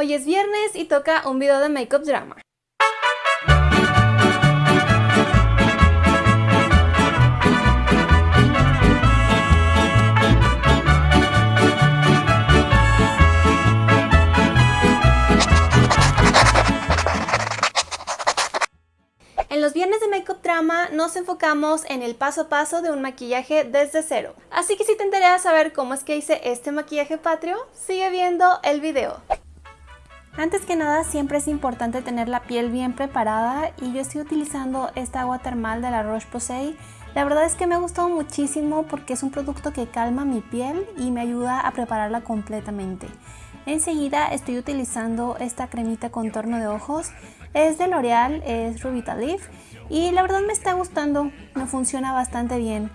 Hoy es viernes y toca un video de Makeup Drama. En los viernes de Makeup Drama nos enfocamos en el paso a paso de un maquillaje desde cero. Así que si te interesa saber cómo es que hice este maquillaje patrio, sigue viendo el video. Antes que nada siempre es importante tener la piel bien preparada y yo estoy utilizando esta agua termal de la Roche-Posay. La verdad es que me ha gustado muchísimo porque es un producto que calma mi piel y me ayuda a prepararla completamente. Enseguida estoy utilizando esta cremita contorno de ojos. Es de L'Oreal, es Leaf y la verdad me está gustando, me funciona bastante bien.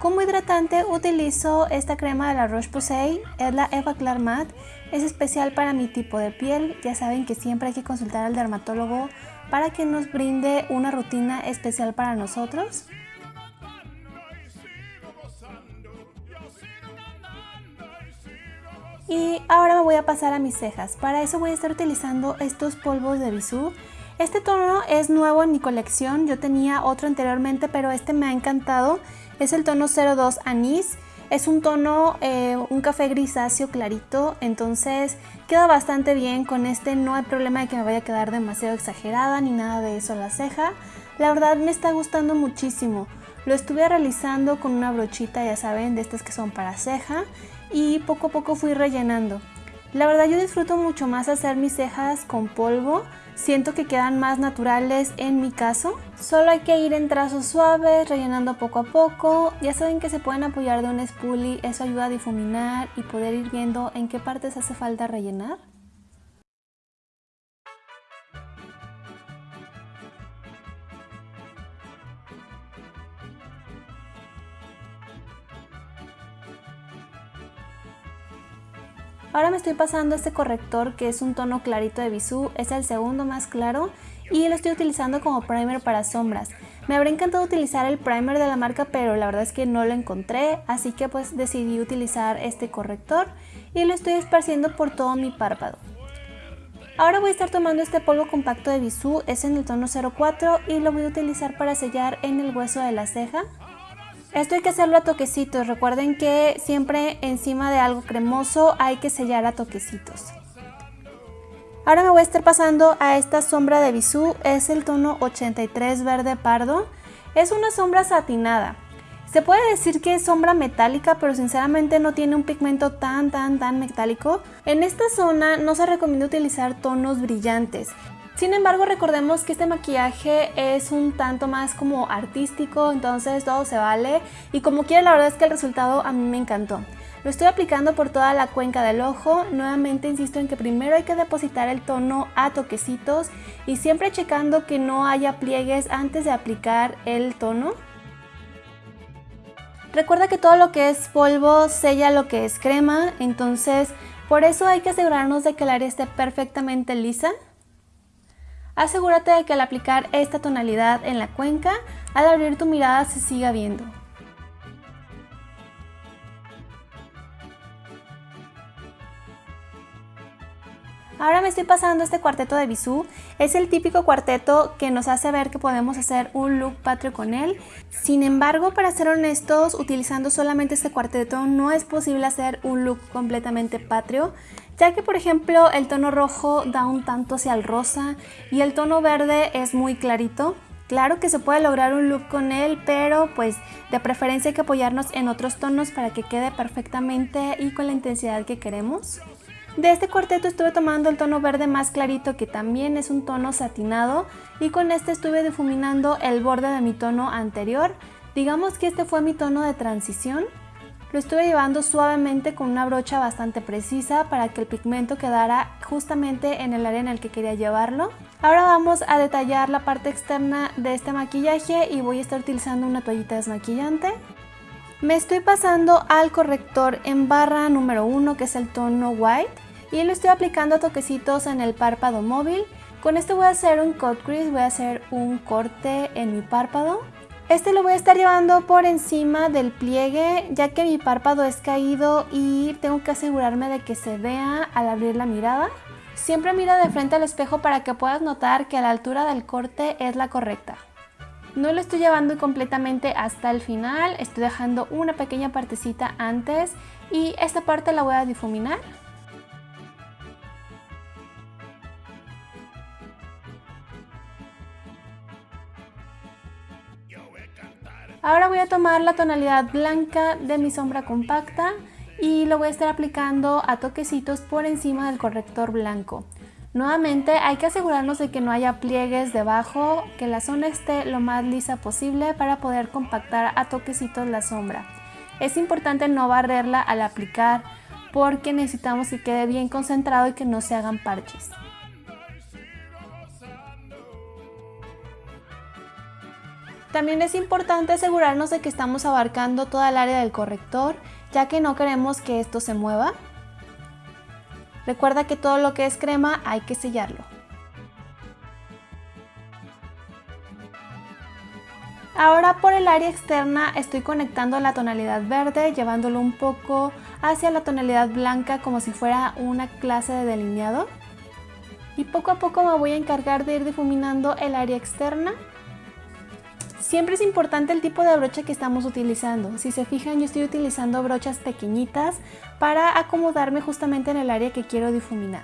Como hidratante utilizo esta crema de la Roche-Posay, es la Eva Clar Matte, es especial para mi tipo de piel, ya saben que siempre hay que consultar al dermatólogo para que nos brinde una rutina especial para nosotros. Y ahora me voy a pasar a mis cejas, para eso voy a estar utilizando estos polvos de Bisú. Este tono es nuevo en mi colección, yo tenía otro anteriormente pero este me ha encantado es el tono 02 Anís. Es un tono, eh, un café grisáceo clarito, entonces queda bastante bien con este. No hay problema de que me vaya a quedar demasiado exagerada ni nada de eso la ceja. La verdad me está gustando muchísimo. Lo estuve realizando con una brochita, ya saben, de estas que son para ceja y poco a poco fui rellenando. La verdad yo disfruto mucho más hacer mis cejas con polvo Siento que quedan más naturales en mi caso. Solo hay que ir en trazos suaves, rellenando poco a poco. Ya saben que se pueden apoyar de un spoolie, eso ayuda a difuminar y poder ir viendo en qué partes hace falta rellenar. Ahora me estoy pasando este corrector que es un tono clarito de Bisú, es el segundo más claro y lo estoy utilizando como primer para sombras. Me habría encantado utilizar el primer de la marca pero la verdad es que no lo encontré, así que pues decidí utilizar este corrector y lo estoy esparciendo por todo mi párpado. Ahora voy a estar tomando este polvo compacto de Bisú, es en el tono 04 y lo voy a utilizar para sellar en el hueso de la ceja. Esto hay que hacerlo a toquecitos, recuerden que siempre encima de algo cremoso hay que sellar a toquecitos. Ahora me voy a estar pasando a esta sombra de Bisú, es el tono 83 verde pardo. Es una sombra satinada. Se puede decir que es sombra metálica, pero sinceramente no tiene un pigmento tan tan tan metálico. En esta zona no se recomienda utilizar tonos brillantes. Sin embargo, recordemos que este maquillaje es un tanto más como artístico, entonces todo se vale. Y como quiera, la verdad es que el resultado a mí me encantó. Lo estoy aplicando por toda la cuenca del ojo. Nuevamente insisto en que primero hay que depositar el tono a toquecitos y siempre checando que no haya pliegues antes de aplicar el tono. Recuerda que todo lo que es polvo sella lo que es crema, entonces por eso hay que asegurarnos de que el área esté perfectamente lisa. Asegúrate de que al aplicar esta tonalidad en la cuenca, al abrir tu mirada se siga viendo. Ahora me estoy pasando este cuarteto de Bisú. Es el típico cuarteto que nos hace ver que podemos hacer un look patrio con él. Sin embargo, para ser honestos, utilizando solamente este cuarteto no es posible hacer un look completamente patrio ya que por ejemplo el tono rojo da un tanto hacia el rosa y el tono verde es muy clarito. Claro que se puede lograr un look con él, pero pues de preferencia hay que apoyarnos en otros tonos para que quede perfectamente y con la intensidad que queremos. De este cuarteto estuve tomando el tono verde más clarito que también es un tono satinado y con este estuve difuminando el borde de mi tono anterior. Digamos que este fue mi tono de transición. Lo estuve llevando suavemente con una brocha bastante precisa para que el pigmento quedara justamente en el área en el que quería llevarlo. Ahora vamos a detallar la parte externa de este maquillaje y voy a estar utilizando una toallita desmaquillante. Me estoy pasando al corrector en barra número 1 que es el tono white y lo estoy aplicando a toquecitos en el párpado móvil. Con este voy a hacer un cut crease, voy a hacer un corte en mi párpado. Este lo voy a estar llevando por encima del pliegue ya que mi párpado es caído y tengo que asegurarme de que se vea al abrir la mirada. Siempre mira de frente al espejo para que puedas notar que la altura del corte es la correcta. No lo estoy llevando completamente hasta el final, estoy dejando una pequeña partecita antes y esta parte la voy a difuminar. Ahora voy a tomar la tonalidad blanca de mi sombra compacta y lo voy a estar aplicando a toquecitos por encima del corrector blanco. Nuevamente hay que asegurarnos de que no haya pliegues debajo, que la zona esté lo más lisa posible para poder compactar a toquecitos la sombra. Es importante no barrerla al aplicar porque necesitamos que quede bien concentrado y que no se hagan parches. También es importante asegurarnos de que estamos abarcando toda el área del corrector, ya que no queremos que esto se mueva. Recuerda que todo lo que es crema hay que sellarlo. Ahora por el área externa estoy conectando la tonalidad verde, llevándolo un poco hacia la tonalidad blanca como si fuera una clase de delineado. Y poco a poco me voy a encargar de ir difuminando el área externa Siempre es importante el tipo de brocha que estamos utilizando. Si se fijan yo estoy utilizando brochas pequeñitas para acomodarme justamente en el área que quiero difuminar.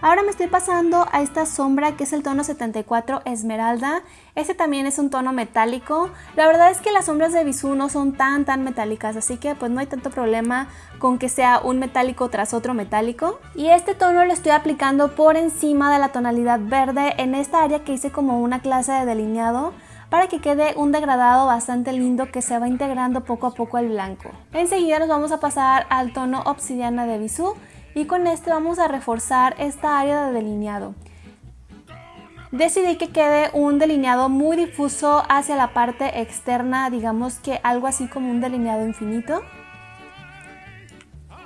Ahora me estoy pasando a esta sombra que es el tono 74 Esmeralda. Este también es un tono metálico. La verdad es que las sombras de Bisú no son tan tan metálicas, así que pues no hay tanto problema con que sea un metálico tras otro metálico. Y este tono lo estoy aplicando por encima de la tonalidad verde en esta área que hice como una clase de delineado para que quede un degradado bastante lindo que se va integrando poco a poco al blanco. Enseguida nos vamos a pasar al tono obsidiana de Bisú y con este vamos a reforzar esta área de delineado. Decidí que quede un delineado muy difuso hacia la parte externa, digamos que algo así como un delineado infinito.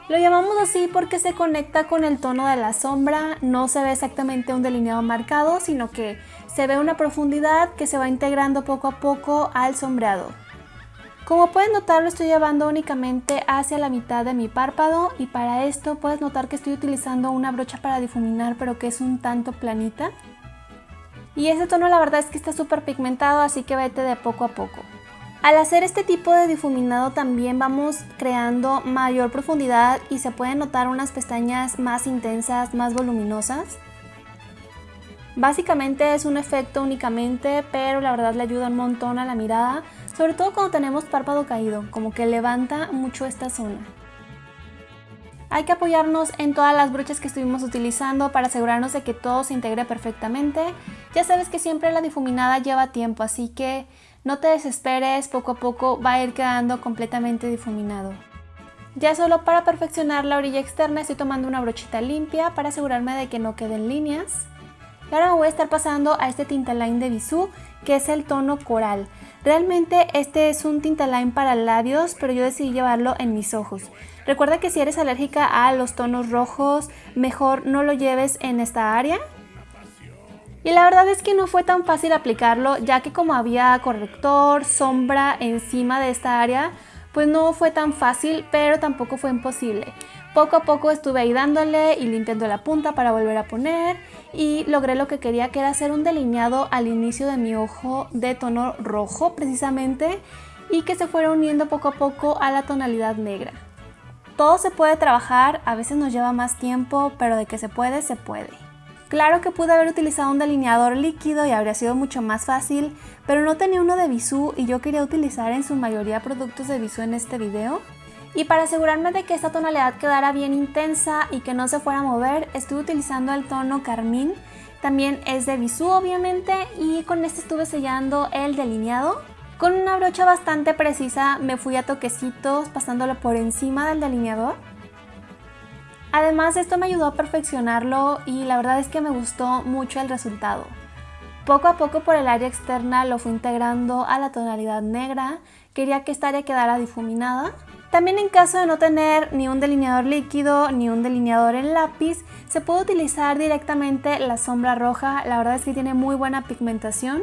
Lo llamamos así porque se conecta con el tono de la sombra, no se ve exactamente un delineado marcado, sino que se ve una profundidad que se va integrando poco a poco al sombreado. Como pueden notar lo estoy llevando únicamente hacia la mitad de mi párpado y para esto puedes notar que estoy utilizando una brocha para difuminar pero que es un tanto planita. Y ese tono la verdad es que está súper pigmentado así que vete de poco a poco. Al hacer este tipo de difuminado también vamos creando mayor profundidad y se pueden notar unas pestañas más intensas, más voluminosas. Básicamente es un efecto únicamente, pero la verdad le ayuda un montón a la mirada, sobre todo cuando tenemos párpado caído, como que levanta mucho esta zona. Hay que apoyarnos en todas las brochas que estuvimos utilizando para asegurarnos de que todo se integre perfectamente. Ya sabes que siempre la difuminada lleva tiempo, así que no te desesperes, poco a poco va a ir quedando completamente difuminado. Ya solo para perfeccionar la orilla externa estoy tomando una brochita limpia para asegurarme de que no queden líneas. Y ahora voy a estar pasando a este tintaline de Bisú que es el tono coral. Realmente este es un tintaline para labios, pero yo decidí llevarlo en mis ojos. Recuerda que si eres alérgica a los tonos rojos, mejor no lo lleves en esta área y la verdad es que no fue tan fácil aplicarlo ya que como había corrector, sombra encima de esta área, pues no fue tan fácil, pero tampoco fue imposible. Poco a poco estuve ahí dándole y limpiando la punta para volver a poner y logré lo que quería que era hacer un delineado al inicio de mi ojo de tono rojo precisamente y que se fuera uniendo poco a poco a la tonalidad negra. Todo se puede trabajar, a veces nos lleva más tiempo, pero de que se puede, se puede. Claro que pude haber utilizado un delineador líquido y habría sido mucho más fácil, pero no tenía uno de Bisú y yo quería utilizar en su mayoría productos de Bisú en este video. Y para asegurarme de que esta tonalidad quedara bien intensa y que no se fuera a mover, estuve utilizando el tono carmín. También es de Bisú obviamente y con este estuve sellando el delineado. Con una brocha bastante precisa me fui a toquecitos pasándolo por encima del delineador. Además esto me ayudó a perfeccionarlo y la verdad es que me gustó mucho el resultado. Poco a poco por el área externa lo fui integrando a la tonalidad negra, quería que esta área quedara difuminada. También en caso de no tener ni un delineador líquido ni un delineador en lápiz, se puede utilizar directamente la sombra roja, la verdad es que tiene muy buena pigmentación.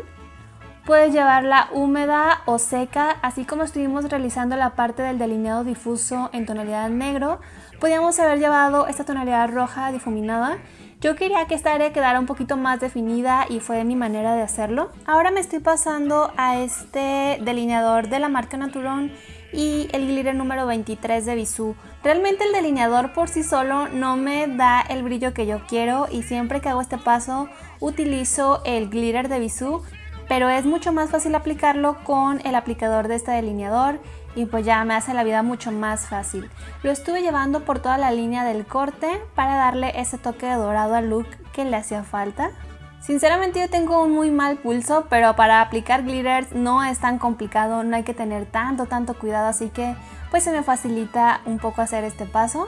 Puedes llevarla húmeda o seca, así como estuvimos realizando la parte del delineado difuso en tonalidad negro, podíamos haber llevado esta tonalidad roja difuminada Yo quería que esta área quedara un poquito más definida y fue mi manera de hacerlo. Ahora me estoy pasando a este delineador de la marca Naturon y el glitter número 23 de Bisú. Realmente el delineador por sí solo no me da el brillo que yo quiero y siempre que hago este paso utilizo el glitter de Bisú, pero es mucho más fácil aplicarlo con el aplicador de este delineador y pues ya me hace la vida mucho más fácil. Lo estuve llevando por toda la línea del corte para darle ese toque de dorado al look que le hacía falta. Sinceramente yo tengo un muy mal pulso, pero para aplicar glitters no es tan complicado, no hay que tener tanto, tanto cuidado, así que pues se me facilita un poco hacer este paso.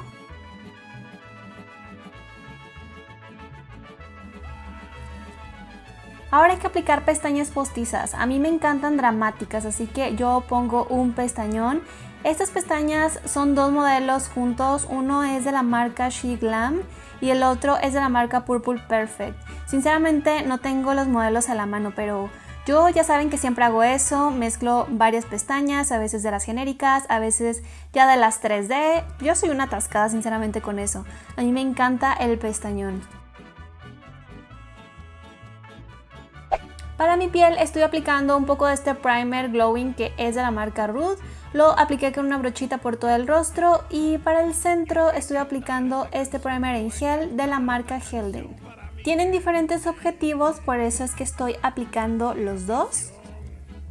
Ahora hay que aplicar pestañas postizas. A mí me encantan dramáticas, así que yo pongo un pestañón. Estas pestañas son dos modelos juntos. Uno es de la marca She Glam y el otro es de la marca Purple Perfect. Sinceramente no tengo los modelos a la mano, pero yo ya saben que siempre hago eso, mezclo varias pestañas, a veces de las genéricas, a veces ya de las 3D. Yo soy una atascada sinceramente con eso. A mí me encanta el pestañón. Para mi piel estoy aplicando un poco de este primer glowing que es de la marca Ruth. Lo apliqué con una brochita por todo el rostro y para el centro estoy aplicando este primer en gel de la marca Helden. Tienen diferentes objetivos, por eso es que estoy aplicando los dos.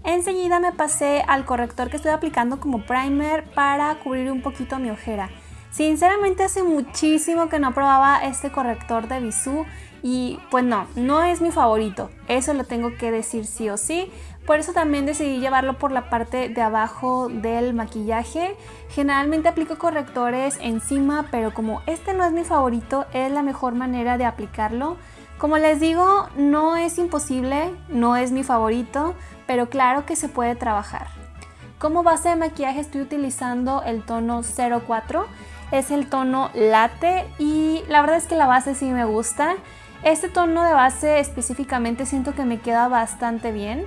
Enseguida me pasé al corrector que estoy aplicando como primer para cubrir un poquito mi ojera. Sinceramente hace muchísimo que no probaba este corrector de Bisú y pues no, no es mi favorito, eso lo tengo que decir sí o sí. Por eso también decidí llevarlo por la parte de abajo del maquillaje. Generalmente aplico correctores encima, pero como este no es mi favorito, es la mejor manera de aplicarlo. Como les digo, no es imposible, no es mi favorito, pero claro que se puede trabajar. Como base de maquillaje estoy utilizando el tono 04, es el tono latte y la verdad es que la base sí me gusta. Este tono de base específicamente siento que me queda bastante bien.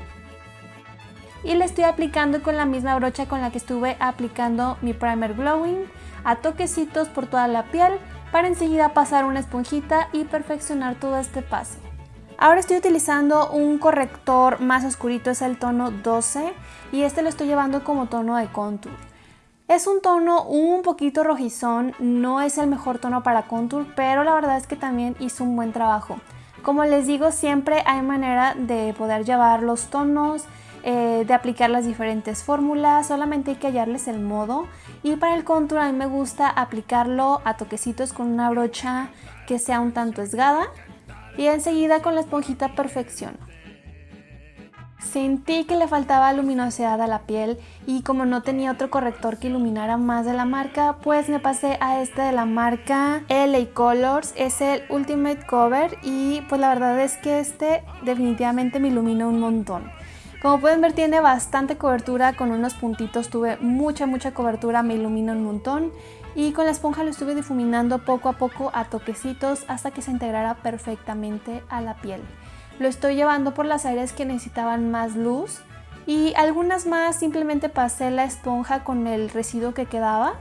Y le estoy aplicando con la misma brocha con la que estuve aplicando mi primer glowing a toquecitos por toda la piel para enseguida pasar una esponjita y perfeccionar todo este paso. Ahora estoy utilizando un corrector más oscurito, es el tono 12 y este lo estoy llevando como tono de contour. Es un tono un poquito rojizón, no es el mejor tono para contour, pero la verdad es que también hizo un buen trabajo. Como les digo, siempre hay manera de poder llevar los tonos, eh, de aplicar las diferentes fórmulas, solamente hay que hallarles el modo. Y para el contour a mí me gusta aplicarlo a toquecitos con una brocha que sea un tanto esgada y enseguida con la esponjita perfecciono. Sentí que le faltaba luminosidad a la piel y como no tenía otro corrector que iluminara más de la marca, pues me pasé a este de la marca LA Colors, es el Ultimate Cover y pues la verdad es que este definitivamente me ilumina un montón. Como pueden ver tiene bastante cobertura, con unos puntitos tuve mucha mucha cobertura, me ilumina un montón y con la esponja lo estuve difuminando poco a poco a toquecitos hasta que se integrara perfectamente a la piel. Lo estoy llevando por las áreas que necesitaban más luz y algunas más simplemente pasé la esponja con el residuo que quedaba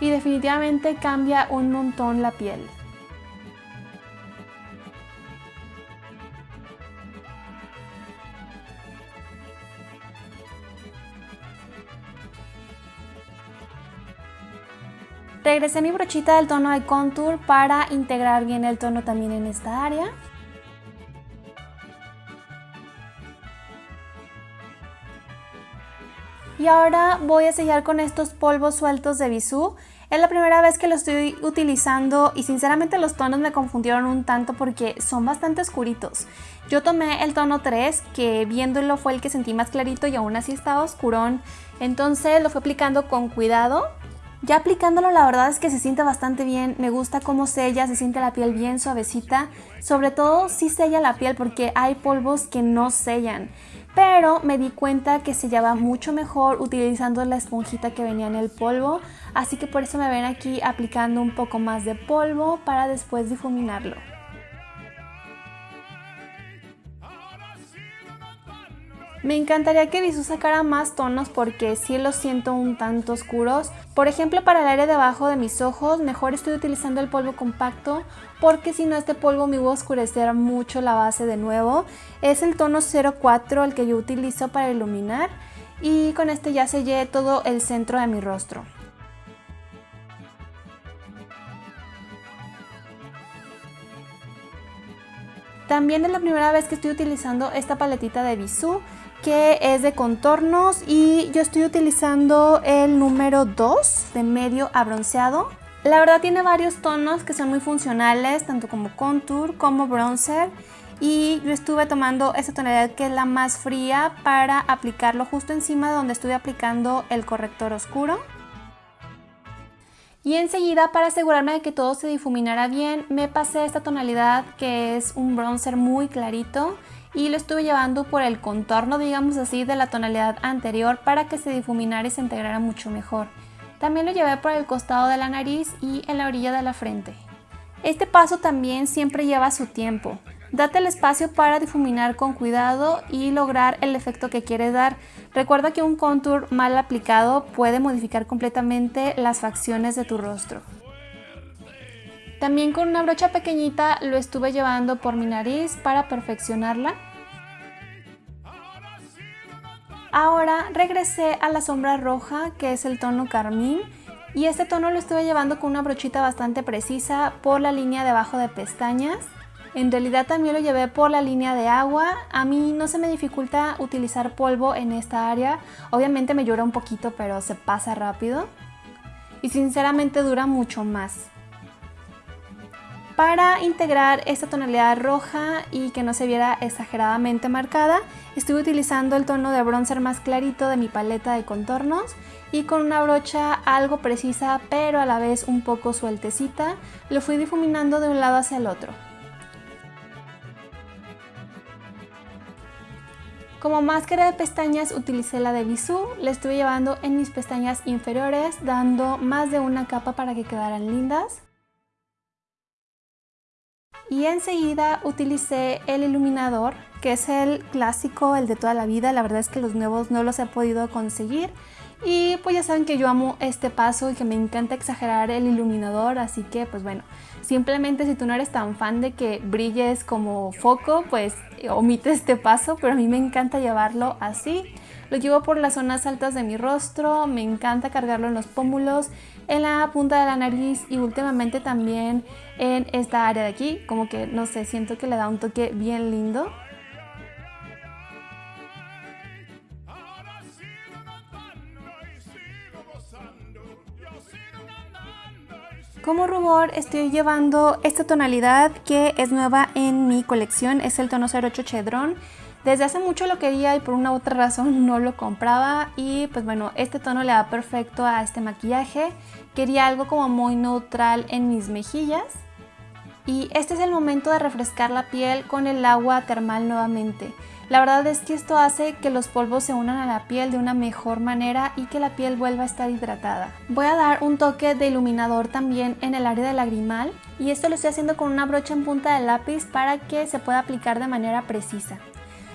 y definitivamente cambia un montón la piel. Regresé mi brochita del tono de contour para integrar bien el tono también en esta área. Y ahora voy a sellar con estos polvos sueltos de Bisú. Es la primera vez que lo estoy utilizando y sinceramente los tonos me confundieron un tanto porque son bastante oscuritos. Yo tomé el tono 3 que viéndolo fue el que sentí más clarito y aún así estaba oscurón. Entonces lo fui aplicando con cuidado. Ya aplicándolo la verdad es que se siente bastante bien, me gusta cómo sella, se siente la piel bien suavecita. Sobre todo si sella la piel porque hay polvos que no sellan pero me di cuenta que sellaba mucho mejor utilizando la esponjita que venía en el polvo, así que por eso me ven aquí aplicando un poco más de polvo para después difuminarlo. Me encantaría que Bisú sacara más tonos porque sí los siento un tanto oscuros. Por ejemplo, para el área de abajo de mis ojos, mejor estoy utilizando el polvo compacto porque si no este polvo me va a oscurecer mucho la base de nuevo. Es el tono 04 el que yo utilizo para iluminar y con este ya sellé todo el centro de mi rostro. También es la primera vez que estoy utilizando esta paletita de Bisú que es de contornos y yo estoy utilizando el número 2 de medio a bronceado. La verdad tiene varios tonos que son muy funcionales, tanto como contour como bronzer y yo estuve tomando esta tonalidad que es la más fría para aplicarlo justo encima de donde estuve aplicando el corrector oscuro. Y enseguida, para asegurarme de que todo se difuminara bien, me pasé esta tonalidad que es un bronzer muy clarito y lo estuve llevando por el contorno, digamos así, de la tonalidad anterior para que se difuminara y se integrara mucho mejor. También lo llevé por el costado de la nariz y en la orilla de la frente. Este paso también siempre lleva su tiempo. Date el espacio para difuminar con cuidado y lograr el efecto que quieres dar. Recuerda que un contour mal aplicado puede modificar completamente las facciones de tu rostro. También con una brocha pequeñita lo estuve llevando por mi nariz para perfeccionarla. Ahora regresé a la sombra roja que es el tono carmín y este tono lo estuve llevando con una brochita bastante precisa por la línea de abajo de pestañas. En realidad también lo llevé por la línea de agua. A mí no se me dificulta utilizar polvo en esta área. Obviamente me llora un poquito pero se pasa rápido. Y sinceramente dura mucho más. Para integrar esta tonalidad roja y que no se viera exageradamente marcada, estuve utilizando el tono de bronzer más clarito de mi paleta de contornos y con una brocha algo precisa pero a la vez un poco sueltecita, lo fui difuminando de un lado hacia el otro. Como máscara de pestañas utilicé la de Bisú, la estuve llevando en mis pestañas inferiores dando más de una capa para que quedaran lindas y enseguida utilicé el iluminador que es el clásico, el de toda la vida, la verdad es que los nuevos no los he podido conseguir. Y pues ya saben que yo amo este paso y que me encanta exagerar el iluminador, así que pues bueno, simplemente si tú no eres tan fan de que brilles como foco, pues omite este paso, pero a mí me encanta llevarlo así. Lo llevo por las zonas altas de mi rostro, me encanta cargarlo en los pómulos, en la punta de la nariz y últimamente también en esta área de aquí, como que no sé, siento que le da un toque bien lindo. Como rubor estoy llevando esta tonalidad que es nueva en mi colección, es el tono 08 Chedron. Desde hace mucho lo quería y por una u otra razón no lo compraba y pues bueno, este tono le da perfecto a este maquillaje. Quería algo como muy neutral en mis mejillas. Y este es el momento de refrescar la piel con el agua termal nuevamente. La verdad es que esto hace que los polvos se unan a la piel de una mejor manera y que la piel vuelva a estar hidratada. Voy a dar un toque de iluminador también en el área del lagrimal y esto lo estoy haciendo con una brocha en punta de lápiz para que se pueda aplicar de manera precisa.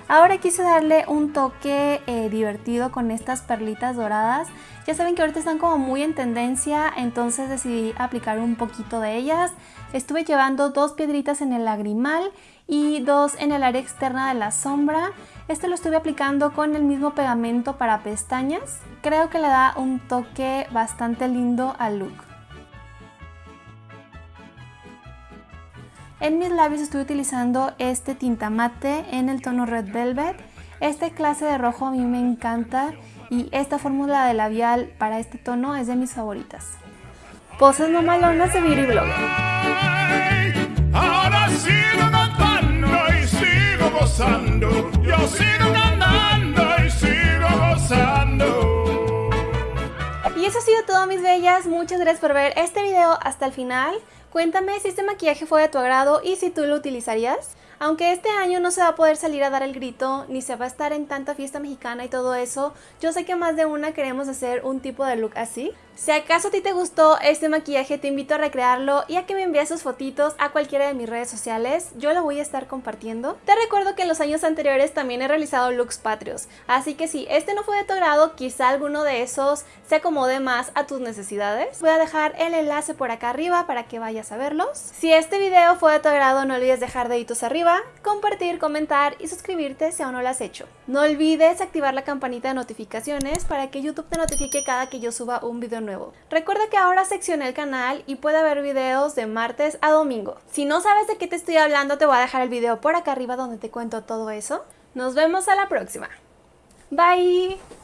Ahora quise darle un toque eh, divertido con estas perlitas doradas. Ya saben que ahorita están como muy en tendencia, entonces decidí aplicar un poquito de ellas. Estuve llevando dos piedritas en el lagrimal y dos en el área externa de la sombra. Este lo estuve aplicando con el mismo pegamento para pestañas. Creo que le da un toque bastante lindo al look. En mis labios estoy utilizando este tinta mate en el tono Red Velvet. Este clase de rojo a mí me encanta y esta fórmula de labial para este tono es de mis favoritas. Poses no malonas de Beauty Blogger. Ahora sigo cantando y sigo gozando. Yo sigo cantando y sigo gozando. Y eso ha sido todo mis bellas. Muchas gracias por ver este video hasta el final. Cuéntame si este maquillaje fue de tu agrado y si tú lo utilizarías. Aunque este año no se va a poder salir a dar el grito, ni se va a estar en tanta fiesta mexicana y todo eso, yo sé que más de una queremos hacer un tipo de look así. Si acaso a ti te gustó este maquillaje, te invito a recrearlo y a que me envíes sus fotitos a cualquiera de mis redes sociales, yo lo voy a estar compartiendo. Te recuerdo que en los años anteriores también he realizado looks patrios, así que si este no fue de tu agrado, quizá alguno de esos se acomode más a tus necesidades. Voy a dejar el enlace por acá arriba para que vayas a verlos. Si este video fue de tu agrado, no olvides dejar deditos arriba, compartir, comentar y suscribirte si aún no lo has hecho. No olvides activar la campanita de notificaciones para que YouTube te notifique cada que yo suba un video Recuerda que ahora seccioné el canal y puede haber videos de martes a domingo. Si no sabes de qué te estoy hablando, te voy a dejar el video por acá arriba donde te cuento todo eso. Nos vemos a la próxima. Bye!